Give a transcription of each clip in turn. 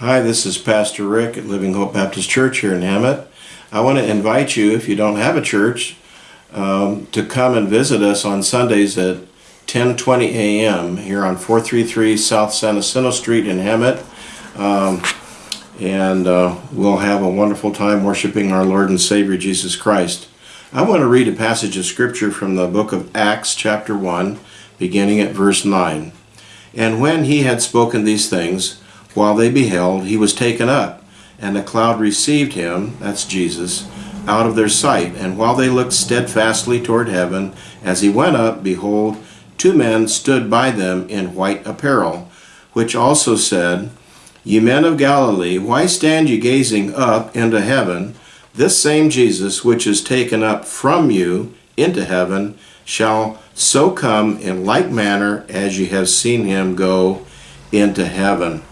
Hi, this is Pastor Rick at Living Hope Baptist Church here in Hemet. I want to invite you, if you don't have a church, um, to come and visit us on Sundays at 10:20 a.m. here on 433 South San Jacinto Street in Hemet. Um, and uh, we'll have a wonderful time worshiping our Lord and Savior Jesus Christ. I want to read a passage of scripture from the book of Acts, chapter 1, beginning at verse 9. And when he had spoken these things, while they beheld, he was taken up, and a cloud received him, that's Jesus, out of their sight. And while they looked steadfastly toward heaven, as he went up, behold, two men stood by them in white apparel, which also said, Ye men of Galilee, why stand ye gazing up into heaven? This same Jesus, which is taken up from you into heaven, shall so come in like manner as ye have seen him go into heaven.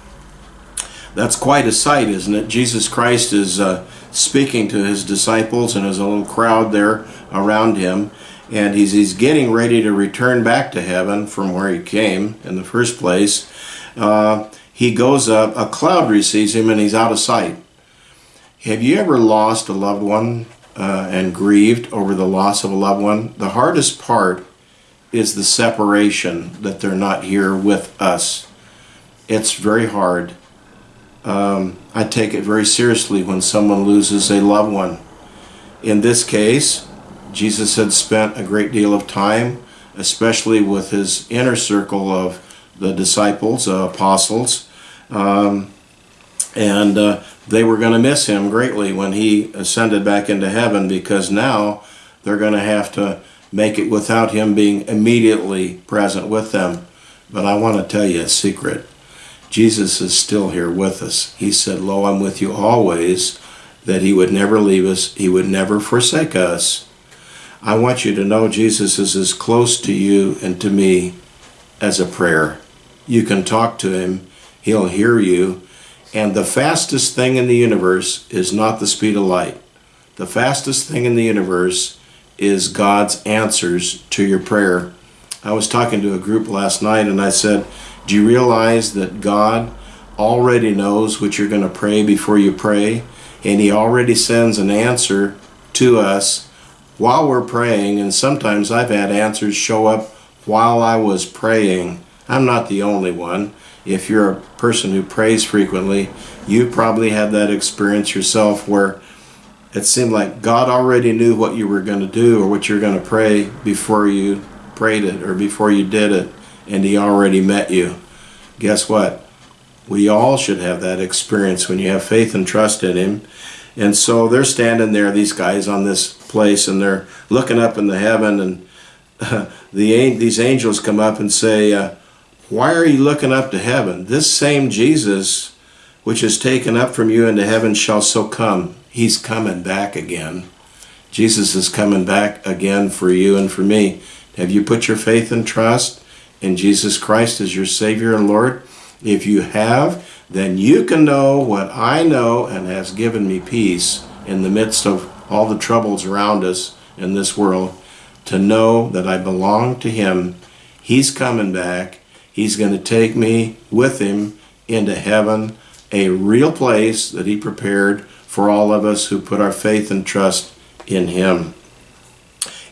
That's quite a sight, isn't it? Jesus Christ is uh, speaking to his disciples, and there's a little crowd there around him, and he's, he's getting ready to return back to heaven from where he came in the first place. Uh, he goes up, a cloud receives him, and he's out of sight. Have you ever lost a loved one uh, and grieved over the loss of a loved one? The hardest part is the separation that they're not here with us. It's very hard. Um, I take it very seriously when someone loses a loved one. In this case, Jesus had spent a great deal of time, especially with his inner circle of the disciples, uh, apostles, um, and uh, they were going to miss him greatly when he ascended back into heaven because now they're going to have to make it without him being immediately present with them. But I want to tell you a secret. Jesus is still here with us. He said, Lo, I'm with you always, that he would never leave us, he would never forsake us. I want you to know Jesus is as close to you and to me as a prayer. You can talk to him, he'll hear you, and the fastest thing in the universe is not the speed of light. The fastest thing in the universe is God's answers to your prayer. I was talking to a group last night and I said, Do you realize that God already knows what you're going to pray before you pray? And He already sends an answer to us while we're praying. And sometimes I've had answers show up while I was praying. I'm not the only one if you're a person who prays frequently, you probably had that experience yourself where it seemed like God already knew what you were going to do or what you're going to pray before you prayed it or before you did it, and He already met you. Guess what? We all should have that experience when you have faith and trust in Him. And so they're standing there, these guys on this place, and they're looking up in the heaven, and uh, the these angels come up and say, uh, why are you looking up to heaven? This same Jesus, which is taken up from you into heaven, shall so come. He's coming back again. Jesus is coming back again for you and for me. Have you put your faith and trust in Jesus Christ as your Savior and Lord? If you have, then you can know what I know and has given me peace in the midst of all the troubles around us in this world, to know that I belong to Him. He's coming back He's going to take me with him into heaven, a real place that he prepared for all of us who put our faith and trust in him.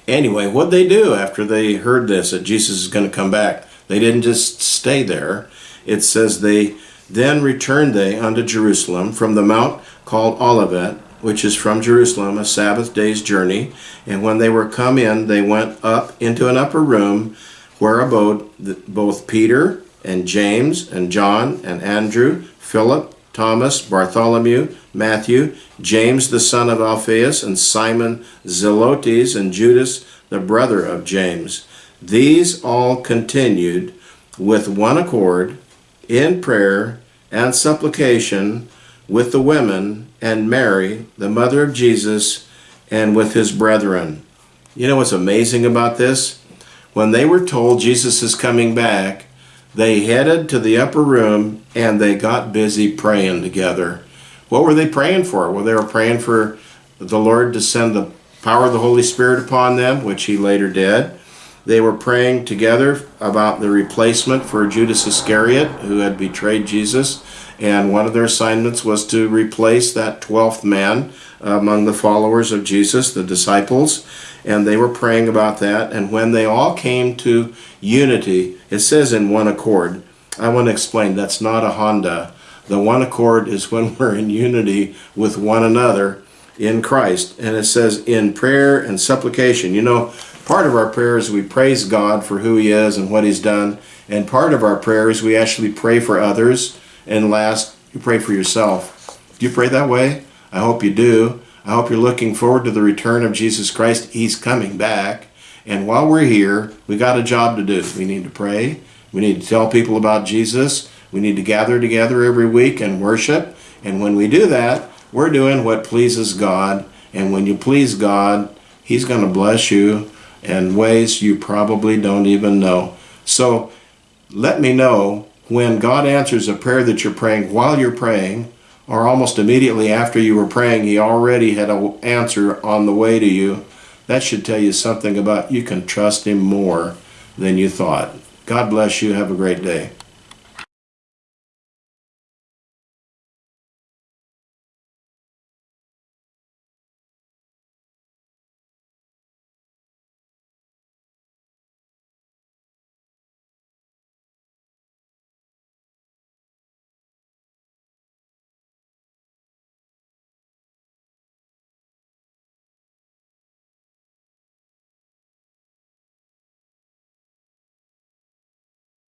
Anyway, what they do after they heard this, that Jesus is going to come back, they didn't just stay there. It says they then returned they unto Jerusalem from the mount called Olivet, which is from Jerusalem, a Sabbath day's journey. And when they were come in, they went up into an upper room where abode both Peter and James and John and Andrew, Philip, Thomas, Bartholomew, Matthew, James the son of Alphaeus, and Simon Zelotes, and Judas the brother of James. These all continued with one accord in prayer and supplication with the women and Mary, the mother of Jesus, and with his brethren. You know what's amazing about this? When they were told Jesus is coming back, they headed to the upper room and they got busy praying together. What were they praying for? Well, they were praying for the Lord to send the power of the Holy Spirit upon them, which he later did. They were praying together about the replacement for Judas Iscariot, who had betrayed Jesus. And one of their assignments was to replace that 12th man among the followers of Jesus, the disciples. And they were praying about that. And when they all came to unity, it says in one accord. I want to explain that's not a Honda. The one accord is when we're in unity with one another in Christ. And it says in prayer and supplication. You know, part of our prayer is we praise God for who He is and what He's done. And part of our prayer is we actually pray for others. And last, you pray for yourself. Do you pray that way? I hope you do. I hope you're looking forward to the return of Jesus Christ. He's coming back. And while we're here, we got a job to do. We need to pray. We need to tell people about Jesus. We need to gather together every week and worship. And when we do that, we're doing what pleases God. And when you please God, He's going to bless you in ways you probably don't even know. So let me know when God answers a prayer that you're praying while you're praying, or almost immediately after you were praying, He already had an answer on the way to you. That should tell you something about you can trust Him more than you thought. God bless you. Have a great day.